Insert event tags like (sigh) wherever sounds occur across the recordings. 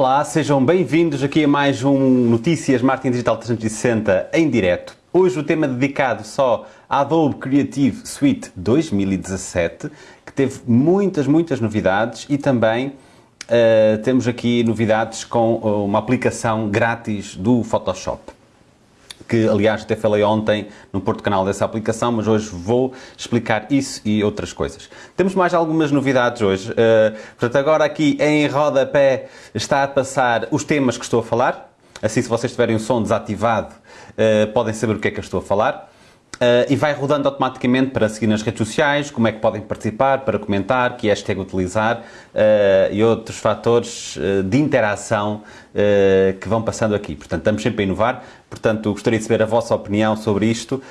Olá, sejam bem-vindos aqui a mais um Notícias Marketing Digital 360 em direto. Hoje o tema dedicado só à Adobe Creative Suite 2017, que teve muitas, muitas novidades e também uh, temos aqui novidades com uma aplicação grátis do Photoshop que aliás até falei ontem no Porto Canal dessa aplicação, mas hoje vou explicar isso e outras coisas. Temos mais algumas novidades hoje, uh, portanto agora aqui em rodapé está a passar os temas que estou a falar, assim se vocês tiverem o som desativado uh, podem saber o que é que eu estou a falar. Uh, e vai rodando automaticamente para seguir nas redes sociais, como é que podem participar, para comentar, que hashtag utilizar uh, e outros fatores uh, de interação que vão passando aqui. Portanto, estamos sempre a inovar, portanto, gostaria de saber a vossa opinião sobre isto.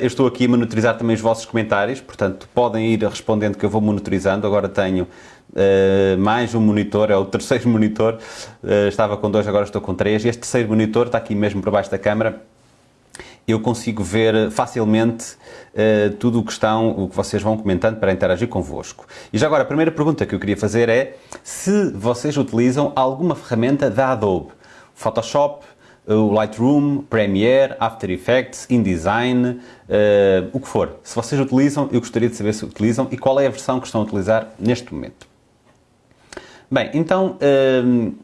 eu estou aqui a monitorizar também os vossos comentários, portanto, podem ir respondendo que eu vou monitorizando. Agora tenho mais um monitor, é o terceiro (laughs) monitor, estava com dois, agora estou com três. Este terceiro monitor está aqui mesmo por baixo da câmara eu consigo ver facilmente uh, tudo o que estão, o que vocês vão comentando para interagir convosco. E já agora, a primeira pergunta que eu queria fazer é se vocês utilizam alguma ferramenta da Adobe, Photoshop, o Lightroom, Premiere, After Effects, InDesign, uh, o que for. Se vocês utilizam, eu gostaria de saber se utilizam e qual é a versão que estão a utilizar neste momento. Bem, então... Uh,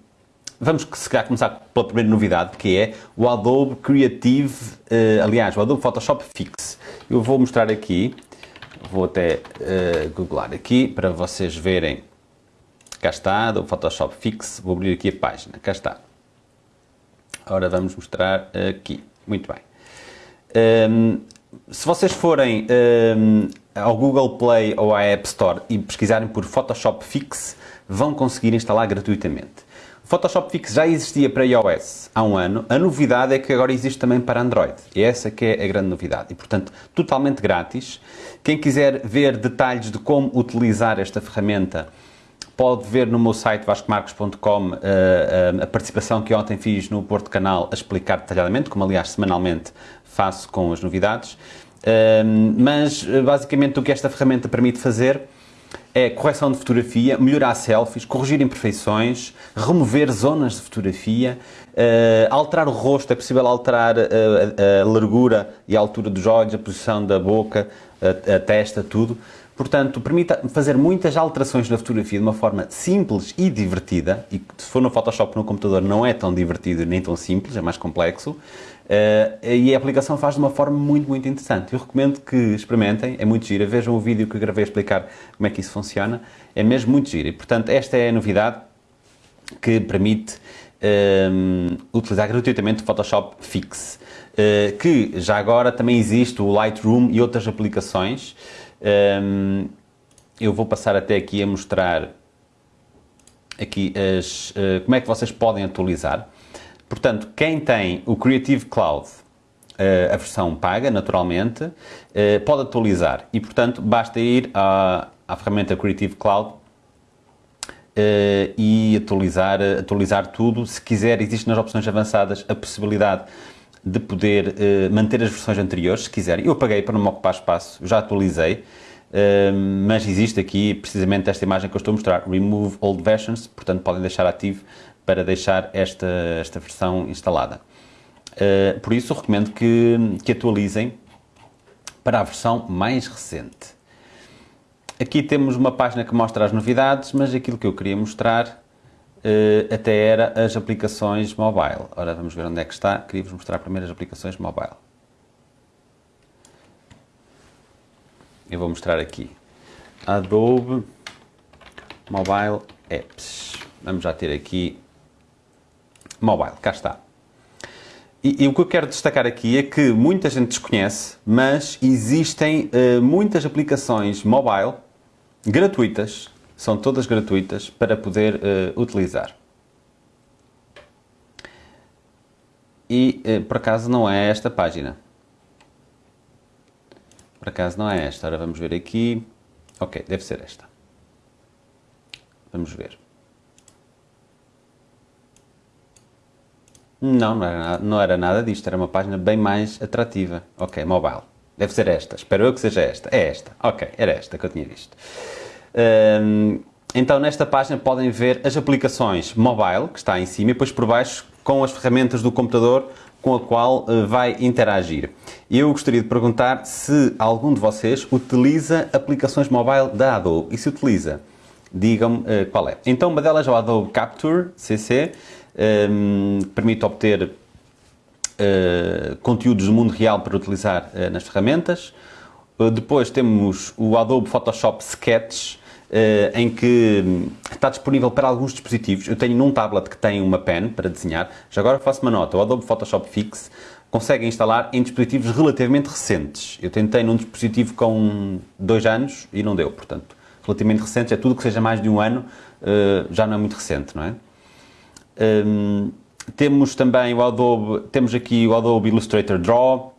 Vamos se calhar começar pela primeira novidade, que é o Adobe Creative, uh, aliás, o Adobe Photoshop Fix. Eu vou mostrar aqui, vou até googlar aqui para vocês verem. Cá está, Adobe Photoshop Fix, vou abrir aqui a página, cá está. Ora, vamos mostrar aqui, muito bem. Um, se vocês forem um, ao Google Play ou à App Store e pesquisarem por Photoshop Fix, vão conseguir instalar gratuitamente. Photoshop Fix já existia para iOS há um ano, a novidade é que agora existe também para Android. E essa que é a grande novidade. E, portanto, totalmente grátis. Quem quiser ver detalhes de como utilizar esta ferramenta, pode ver no meu site vascomarcos.com uh, uh, a participação que ontem fiz no Porto Canal a explicar detalhadamente, como aliás semanalmente faço com as novidades. Uh, mas, basicamente, o que esta ferramenta permite fazer é correção de fotografia, melhorar selfies, corrigir imperfeições, remover zonas de fotografia, uh, alterar o rosto, é possível alterar a, a, a, largura e a altura dos olhos, a posição da boca, a, a testa, tudo. Portanto, permite fazer muitas alterações na fotografia de uma forma simples e divertida, e se for no Photoshop no computador não é tão divertido nem tão simples, é mais complexo, uh, e a aplicação faz de uma forma muito, muito interessante. Eu recomendo que experimentem, é muito gira, vejam o vídeo que eu gravei a explicar como é que isso funciona, é mesmo muito giro. E, portanto, esta é a novidade que permite eh, utilizar gratuitamente o Photoshop Fix, uh, que já agora também existe o Lightroom e outras aplicações, um, eu vou passar até aqui a mostrar aqui as, uh, como é que vocês podem atualizar. Portanto, quem tem o Creative Cloud, uh, a versão paga, naturalmente, uh, pode atualizar. E, portanto, basta ir à, à ferramenta Creative Cloud e atualizar, atualizar tudo. Se quiser, existe nas opções avançadas a possibilidade de poder uh, manter as versões anteriores, se quiserem. Eu paguei para não me ocupar espaço, já atualizei, uh, mas existe aqui precisamente esta imagem que eu estou a mostrar, Remove Old Versions, portanto podem deixar ativo para deixar esta, esta versão instalada. Uh, por isso recomendo que, que atualizem para a versão mais recente. Aqui temos uma página que mostra as novidades, mas aquilo que eu queria mostrar até era as aplicações mobile. Ora, vamos ver onde é que está. Queria-vos mostrar primeiro as aplicações mobile. Eu vou mostrar aqui. Adobe Mobile Apps. Vamos já ter aqui Mobile, cá está. E, e, o que eu quero destacar aqui é que muita gente desconhece, mas existem uh, muitas aplicações mobile gratuitas são todas gratuitas para poder uh, utilizar. E uh, por acaso não é esta página. Por acaso não é esta. Ora vamos ver aqui. Ok, deve ser esta. Vamos ver. Não, não era, nada, não era nada disto. Era uma página bem mais atrativa. Ok, mobile. Deve ser esta. Espero eu que seja esta. É esta. Ok, era esta que eu tinha visto. Então nesta página podem ver as aplicações mobile, que está em cima, e depois por baixo com as ferramentas do computador com a qual uh, vai interagir. Eu gostaria de perguntar se algum de vocês utiliza aplicações mobile da Adobe. E se utiliza, digam-me uh, qual é. Então uma delas é o Adobe Capture CC, um, permite obter uh, conteúdos do mundo real para utilizar nas ferramentas. depois temos o Adobe Photoshop Sketch, Uh, em que está disponível para alguns dispositivos. Eu tenho num tablet que tem uma pen para desenhar. Já agora faço uma nota. O Adobe Photoshop Fix consegue instalar em dispositivos relativamente recentes. Eu tentei num dispositivo com dois anos e não deu. Portanto, relativamente recentes é tudo que seja mais de um ano, uh, já não é muito recente, não é? Um, temos também o Adobe, temos aqui o Adobe Illustrator Draw,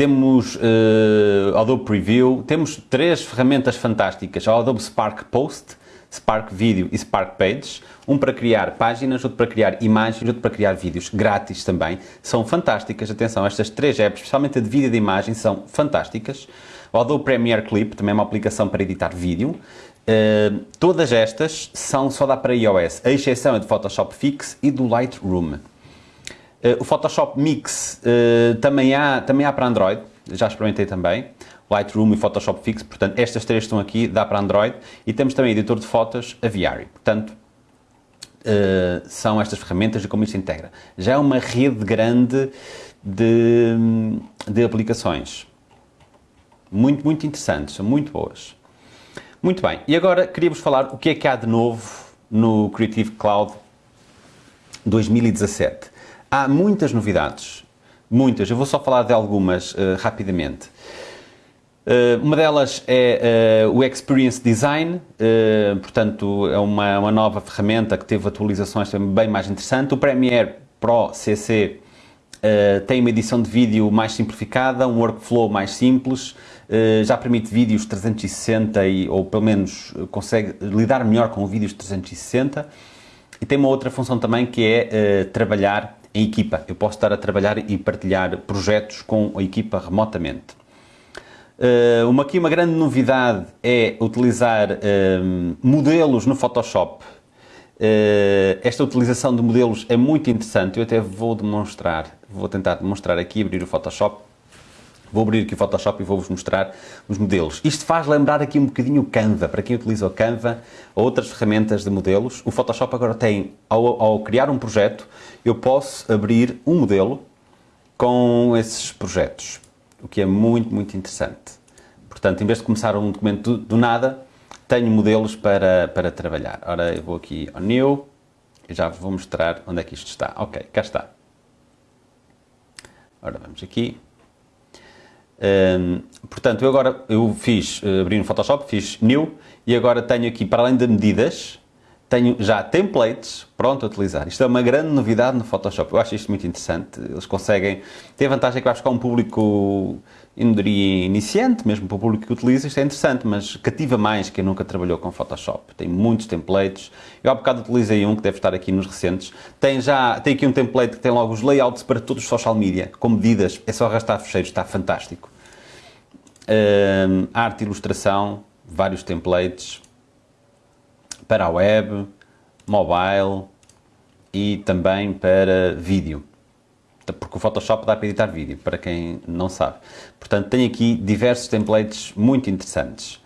temos uh, Adobe Preview, temos três ferramentas fantásticas, o Adobe Spark Post, Spark Video e Spark Pages, um para criar páginas, outro para criar imagens, outro para criar vídeos, grátis também, são fantásticas, atenção, estas três apps, especialmente a de vídeo e de imagem, são fantásticas. O Adobe Premiere Clip, também é uma aplicação para editar vídeo, uh, todas estas são só dá para iOS, a exceção é de Photoshop Fix e do Lightroom. Uh, o Photoshop Mix uh, também, há, também há para Android, já experimentei também. Lightroom e Photoshop Fix, portanto, estas três estão aqui, dá para Android. E temos também editor de fotos Aviary, portanto, uh, são estas ferramentas e como isto integra. Já é uma rede grande de, de aplicações. Muito, muito interessantes, são muito boas. Muito bem, e agora queria-vos falar o que é que há de novo no Creative Cloud 2017. Há muitas novidades, muitas. Eu vou só falar de algumas uh, rapidamente. Uh, uma delas é uh, o Experience Design, portanto é uma, uma nova ferramenta que teve atualizações também bem mais interessante. O Premiere Pro CC tem uma edição de vídeo mais simplificada, um workflow mais simples, já permite vídeos 360 e, ou pelo menos consegue lidar melhor com vídeos 360 e tem uma outra função também que é trabalhar em equipa. Eu posso estar a trabalhar e partilhar projetos com a equipa remotamente. Uh, uma, aqui uma grande novidade é utilizar uh, modelos no Photoshop. Uh, esta utilização de modelos é muito interessante. Eu até vou demonstrar, vou tentar demonstrar aqui, abrir o Photoshop. Vou abrir aqui o Photoshop e vou-vos mostrar os modelos. Isto faz lembrar aqui um bocadinho o Canva, para quem utiliza o Canva ou outras ferramentas de modelos. O Photoshop agora tem, ao, ao criar um projeto, eu posso abrir um modelo com esses projetos, o que é muito, muito interessante. Portanto, em vez de começar um documento do, do nada, tenho modelos para, para trabalhar. Ora, eu vou aqui ao New e já vou mostrar onde é que isto está. Ok, cá está. Ora, vamos aqui. Um, portanto, eu agora eu fiz, uh, abri no Photoshop, fiz New e agora tenho aqui, para além de medidas, tenho já templates pronto a utilizar. Isto é uma grande novidade no Photoshop. Eu acho isto muito interessante. Eles conseguem... Tem a vantagem que vai buscar um público, eu não diria iniciante, mesmo para o público que utiliza, isto é interessante, mas cativa mais quem nunca trabalhou com Photoshop. Tem muitos templates. Eu há bocado utilizei um que deve estar aqui nos recentes. Tem já, tem aqui um template que tem logo os layouts para todos os social media, com medidas. É só arrastar fecheiros, está fantástico. Um, arte e ilustração, vários templates para a web, mobile e também para vídeo. Porque o Photoshop dá para editar vídeo, para quem não sabe. Portanto, tem aqui diversos templates muito interessantes.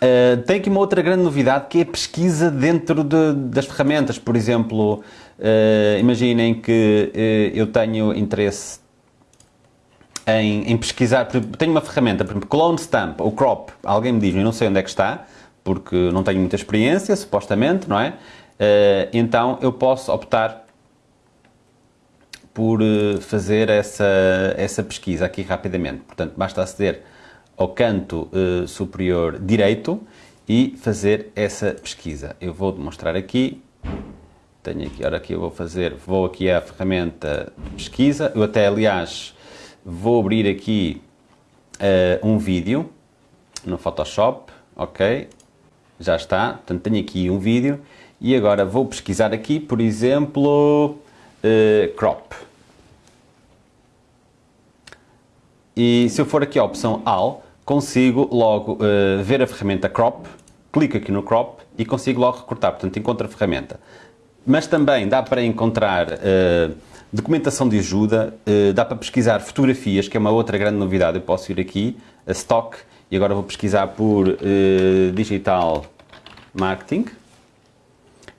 Uh, tem aqui uma outra grande novidade que é a pesquisa dentro de, das ferramentas. Por exemplo, uh, imaginem que uh, eu tenho interesse em, em, pesquisar, tenho uma ferramenta, por exemplo, Clone Stamp ou Crop, alguém me diz, eu não sei onde é que está, porque não tenho muita experiência, supostamente, não é? Então eu posso optar por eh, fazer essa, essa pesquisa aqui rapidamente. Portanto, basta aceder ao canto uh, superior direito e fazer essa pesquisa. Eu vou demonstrar aqui, tenho aqui, ora aqui eu vou fazer, vou aqui à ferramenta pesquisa, eu até aliás vou abrir aqui uh, um vídeo no Photoshop, ok, já está, portanto tenho aqui um vídeo. E agora vou pesquisar aqui, por exemplo, uh, crop. E se eu for aqui à opção AL, consigo logo uh, ver a ferramenta crop clico aqui no crop e consigo logo recortar, portanto encontro a ferramenta. Mas também dá para encontrar uh, documentação de ajuda, dá para pesquisar fotografias, que é uma outra grande novidade. Eu posso ir aqui a Stock e agora vou pesquisar por Digital Marketing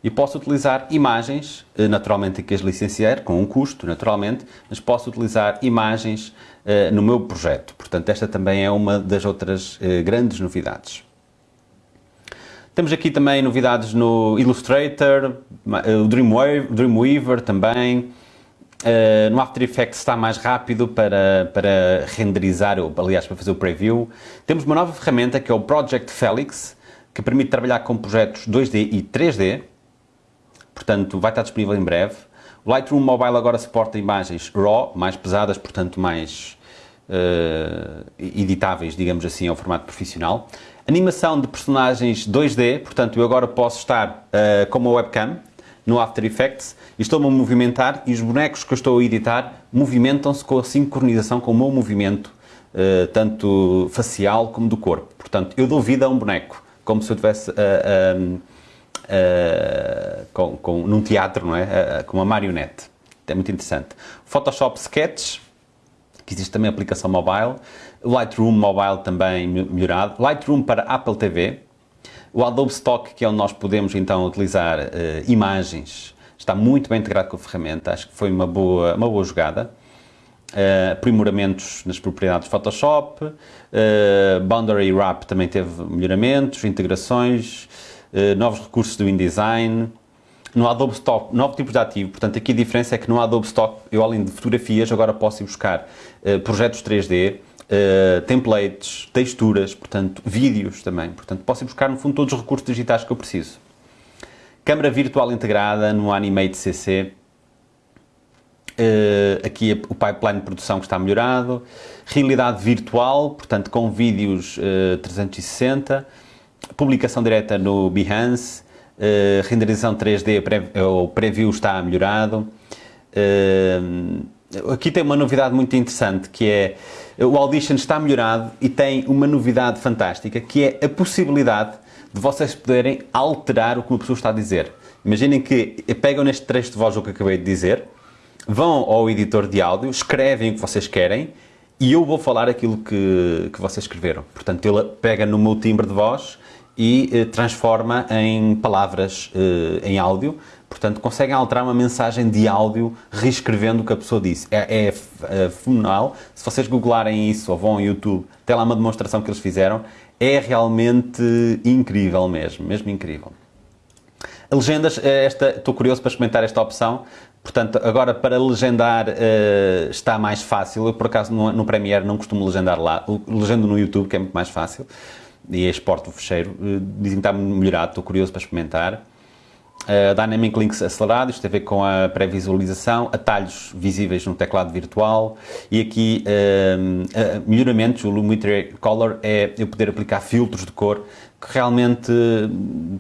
e posso utilizar imagens, naturalmente aqui as licenciar, com um custo, naturalmente, mas posso utilizar imagens uh, no meu projeto. Portanto, esta também é uma das outras uh, grandes novidades. Temos aqui também novidades no Illustrator, o Dreamweaver, Dreamweaver também. Uh, no After Effects está mais rápido para, para renderizar, ou, aliás, para fazer o preview. Temos uma nova ferramenta que é o Project Felix, que permite trabalhar com projetos 2D e 3D. Portanto, vai estar disponível em breve. O Lightroom Mobile agora suporta imagens RAW, mais pesadas, portanto mais uh, editáveis, digamos assim, ao formato profissional. Animação de personagens 2D, portanto eu agora posso estar uh, com uma webcam no After Effects e estou-me a movimentar e os bonecos que eu estou a editar movimentam-se com a sincronização com o meu movimento, uh, tanto facial como do corpo. Portanto, eu dou vida a um boneco, como se eu tivesse uh, com, com, num teatro, não é? com uma marionete. É muito interessante. Photoshop Sketch, que existe também aplicação mobile. Lightroom Mobile também melhorado. Lightroom para Apple TV. O Adobe Stock, que é onde nós podemos então utilizar uh, imagens, está muito bem integrado com a ferramenta. Acho que foi uma boa, uma boa jogada. Uh, aprimoramentos nas propriedades Photoshop. Uh, Boundary Wrap também teve melhoramentos, integrações, uh, novos recursos do InDesign. No Adobe Stock, novo tipo de ativo. Portanto, aqui a diferença é que no Adobe Stock, eu além de fotografias, agora posso ir buscar projetos 3D, uh, templates, texturas, portanto, vídeos também. Portanto, posso ir buscar, no fundo, todos os recursos digitais que eu preciso. Câmara virtual integrada no Animate CC. Uh, aqui o pipeline de produção que está melhorado. Realidade virtual, portanto, com vídeos uh, 360. Publicação direta no Behance. Uh, renderização 3D, pré, o preview está melhorado. Uh, aqui tem uma novidade muito interessante que é o Audition está melhorado e tem uma novidade fantástica que é a possibilidade de vocês poderem alterar o que uma pessoa está a dizer. Imaginem que pegam neste trecho de voz o que acabei de dizer, vão ao editor de áudio, escrevem o que vocês querem e eu vou falar aquilo que, que vocês escreveram. Portanto, ele pega no meu timbre de voz e eh, transforma em palavras eh, em áudio Portanto, conseguem alterar uma mensagem de áudio reescrevendo o que a pessoa disse. É, é, é fenomenal. Se vocês googlarem isso ou vão ao YouTube, tem lá uma demonstração que eles fizeram. É realmente incrível mesmo, mesmo incrível. Legendas, esta, estou curioso para experimentar esta opção. Portanto, agora para legendar uh, está mais fácil. Eu, por acaso, no, no Premiere não costumo legendar lá. Legendo no YouTube, que é muito mais fácil. E exporto o fecheiro. Uh, dizem que está melhorado, estou curioso para experimentar. Uh, Dynamic Links acelerado, isto tem a ver com a pré-visualização, atalhos visíveis no teclado virtual e aqui uh, uh, melhoramentos, o Lumetri Color é eu poder aplicar filtros de cor que realmente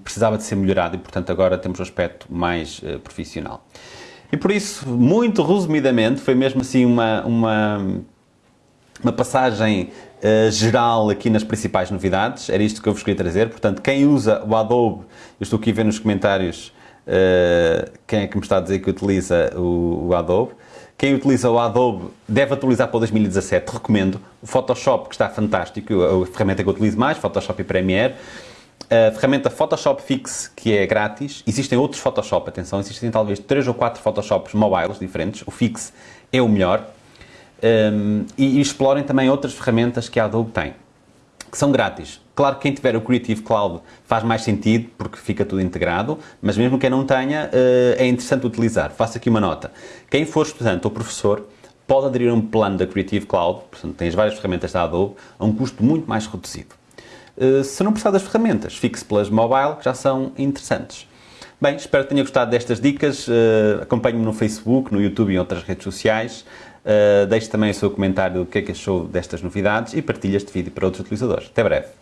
precisava de ser melhorado e portanto agora temos um aspecto mais profissional. E por isso, muito resumidamente, foi mesmo assim uma, uma, uma passagem Uh, geral aqui nas principais novidades, era isto que eu vos queria trazer. Portanto, quem usa o Adobe, eu estou aqui a ver nos comentários uh, quem é que me está a dizer que utiliza o, o, Adobe. Quem utiliza o Adobe deve atualizar para o 2017, recomendo. O Photoshop, que está fantástico, a ferramenta que eu utilizo mais, Photoshop e Premiere. A ferramenta Photoshop Fix, que é grátis. Existem outros Photoshop, atenção, existem talvez 3 ou 4 Photoshops mobiles diferentes. O Fix é o melhor um, e, e, explorem também outras ferramentas que a Adobe tem, que são grátis. Claro que quem tiver o Creative Cloud faz mais sentido, porque fica tudo integrado, mas mesmo quem não tenha, uh, é interessante utilizar. Faço aqui uma nota. Quem for estudante ou professor, pode aderir a um plano da Creative Cloud, portanto tem as várias ferramentas da Adobe, a um custo muito mais reduzido. Uh, se não precisar das ferramentas, fixe pelas mobile, que já são interessantes. Bem, espero que tenha gostado destas dicas. Uh, Acompanhe-me no Facebook, no YouTube e em outras redes sociais. Uh, deixe também o seu comentário do que é que achou destas novidades e partilhe este vídeo para outros utilizadores. Até breve!